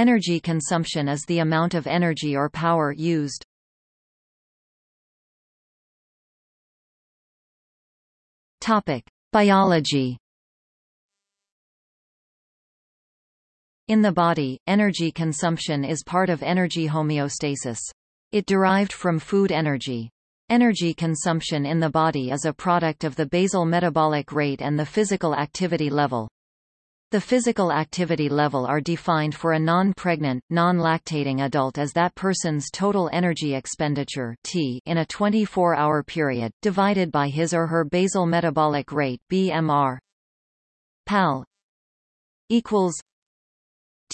Energy consumption is the amount of energy or power used. Topic: Biology. In the body, energy consumption is part of energy homeostasis. It derived from food energy. Energy consumption in the body is a product of the basal metabolic rate and the physical activity level. The physical activity level are defined for a non-pregnant, non-lactating adult as that person's total energy expenditure T in a 24-hour period, divided by his or her basal metabolic rate BMR. PAL equals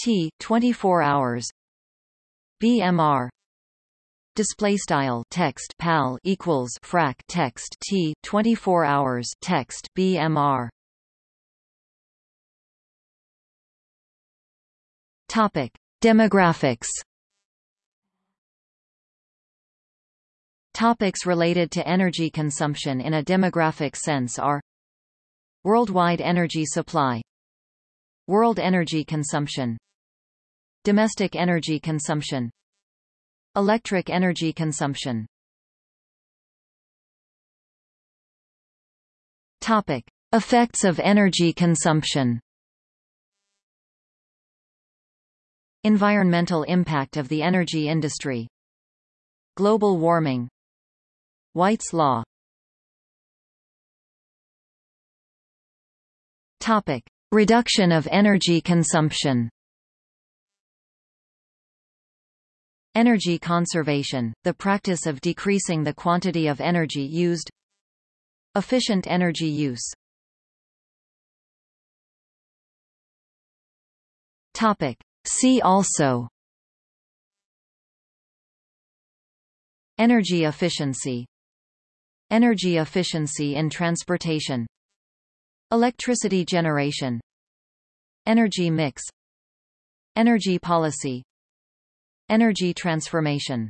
T 24 hours. BMR display style text pal equals frac text t 24 hours text bmr Topic: Demographics. Topics related to energy consumption in a demographic sense are Worldwide energy supply World energy consumption Domestic energy consumption Electric energy consumption Topic. Effects of energy consumption Environmental impact of the energy industry. Global warming. White's Law. Topic. Reduction of energy consumption. Energy conservation, the practice of decreasing the quantity of energy used. Efficient energy use. Topic. See also. Energy efficiency. Energy efficiency in transportation. Electricity generation. Energy mix. Energy policy. Energy transformation